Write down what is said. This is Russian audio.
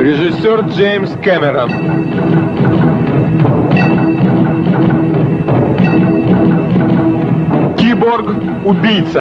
Режиссер Джеймс Кэмерон. Киборг-убийца.